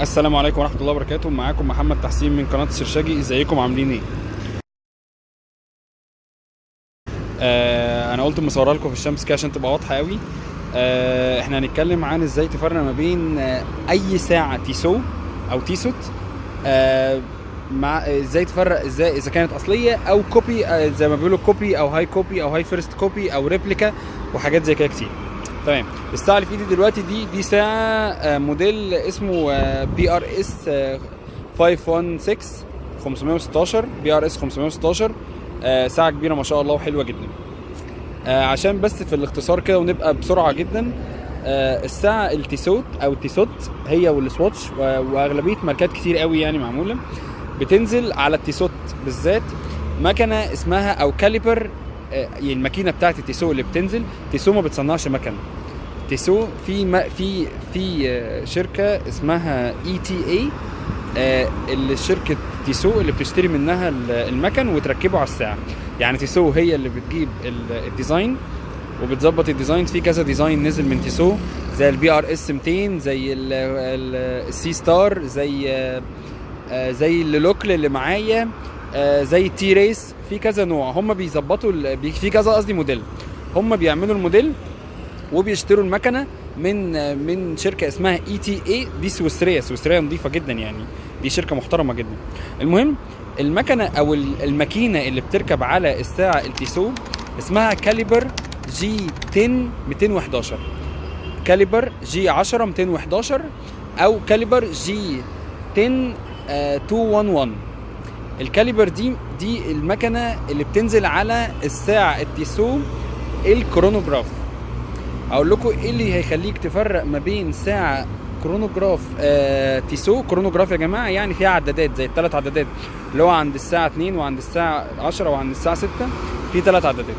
السلام عليكم ورحمة الله وبركاته. معاكم محمد تحسين من قناة السرشاجي إزيكم؟ عاملين إيه؟ آه أنا قلت مصورها لكم في الشمس كده عشان تبقى واضحة قوي. آه إحنا هنتكلم عن إزاي تفرق ما بين آه أي ساعة Tissot أو Tissot. آه مع إزاي تفرق إزاي إذا كانت أصلية أو copy آه زي ما بيقولوا copy أو high copy أو high first copy أو replica وحاجات زي كده كتير. تمام. الساعة اللي في ايدي دلوقتي دي دي ساعة آه، موديل اسمه بي ار اس 516 516 بي ار اس 516 آه، ساعة كبيرة ما شاء الله وحلوة جدا. آه، عشان بس في الاختصار كده ونبقى بسرعة جدا آه، الساعة ال Tissot أو ال Tissot هي وال Swatch وأغلبية ماركات كتير قوي يعني معمولة بتنزل على ال Tissot بالذات. مكنة اسمها أو caliber الماكينة بتاعت ال Tissot اللي بتنزل Tissot ما بتصنعش مكن. Tissot في ما في في آه، شركة اسمها ETA اللي شركة Tissot اللي بتشتري منها ال- المكن وتركبه على الساعة. يعني Tissot هي اللي بتجيب ال- ال design وبتظبط ال design. في كذا design نزل من Tissot زي ال PRS 200 زي ال- ال- ال Seastar زي آه، آه، زي ال Le Locle اللي معايا. آه، زي ال T-Race في كذا نوع. هم بيظبطوا في كذا قصدي موديل. هم بيعملوا الموديل وبيشتروا المكنة من آه، من شركة اسمها ETA دي سويسرية. سويسرية نظيفة جدا يعني. دي شركة محترمة جدا. المهم المكنة أو ال- الماكينة اللي بتركب على الساعة ال Tissot اسمها caliber G 10 211 caliber G 10 211 أو caliber G 10 آه، 211 ال caliber دي دي المكنة اللي بتنزل على الساعة ال Tissot ال chronograph أقول لكم إيه اللي هيخليك تفرق ما بين ساعة كرونوجراف آه Tissot chronograph يا جماعة يعني فيها عدادات زي الثلاث عدادات اللي هو عند الساعة 2 وعند الساعة 10 وعند الساعة 6 في ثلاث عدادات.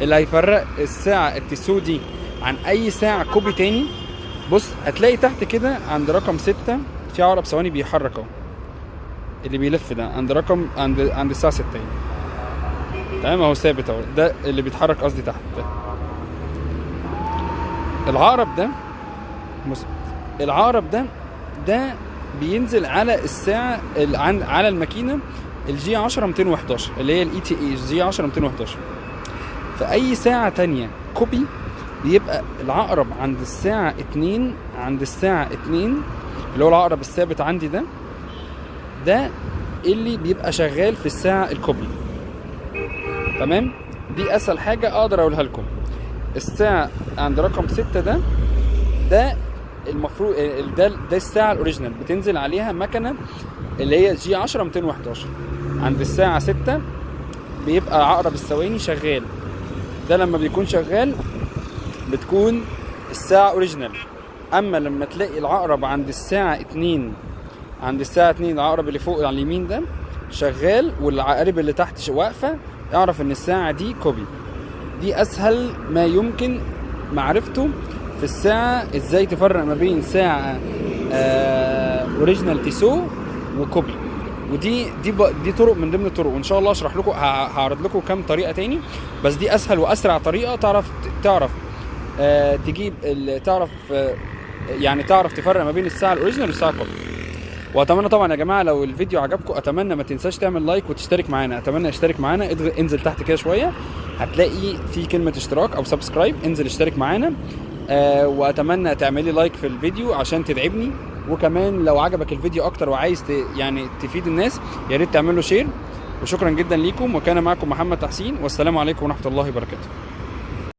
اللي هيفرق الساعة ال Tissot دي عن أي ساعة copy تاني بص هتلاقي تحت كده عند رقم 6 في عقرب ثواني بيحرك أهو. اللي بيلف ده عند رقم عند عند الساعة 6 يعني. تمام أهو ثابت أهو. ده اللي بيتحرك قصدي تحت. ده العقرب ده بص العقرب ده ده بينزل على الساعة على الماكينة ال G 10 211 اللي هي ال ETA G 10 211 في أي ساعة تانية copy بيبقى العقرب عند الساعة 2 عند الساعة 2 اللي هو العقرب الثابت عندي ده ده اللي بيبقى شغال في الساعة ال copy تمام؟ دي أسهل حاجة أقدر أقولها لكم. الساعة عند رقم 6 ده ده المفروض ده ده الساعة ال original. بتنزل عليها مكنة اللي هي G 10 211 عند الساعة 6 بيبقى عقرب الثواني شغال. ده لما بيكون شغال بتكون الساعة original. أما لما تلاقي العقرب عند الساعة 2 عند الساعة 2 العقرب اللي فوق على اليمين ده شغال والعقارب اللي تحت واقفة اعرف إن الساعة دي copy دي أسهل ما يمكن معرفته في الساعة إزاي تفرق ما بين ساعة آه original Tissot و copy ودي دي. دي طرق من ضمن الطرق وإن شاء الله اشرح لكم هعرض لكم كام طريقة تاني بس دي أسهل وأسرع طريقة تعرف تعرف آه تجيب. تعرف آه يعني تعرف تفرق ما بين الساعة ال original والساعة ال copy وأتمنى طبعا يا جماعة لو الفيديو عجبكم أتمنى ما تنساش تعمل like وتشترك معانا. أتمنى اشترك معانا. انزل تحت كده شوية. هتلاقي في كلمة اشتراك أو subscribe انزل اشترك معانا. آه وأتمنى تعملي like في الفيديو عشان تدعمني وكمان لو عجبك الفيديو أكتر وعايز ت... يعني تفيد الناس يا ريت تعمل له share وشكرا جدا ليكم. وكان معكم محمد تحسين. والسلام عليكم ورحمة الله وبركاته.